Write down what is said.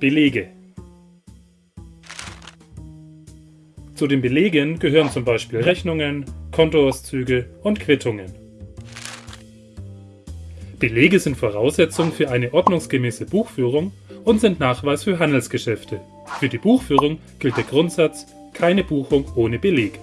Belege Zu den Belegen gehören zum Beispiel Rechnungen, Kontoauszüge und Quittungen. Belege sind Voraussetzung für eine ordnungsgemäße Buchführung und sind Nachweis für Handelsgeschäfte. Für die Buchführung gilt der Grundsatz keine Buchung ohne Beleg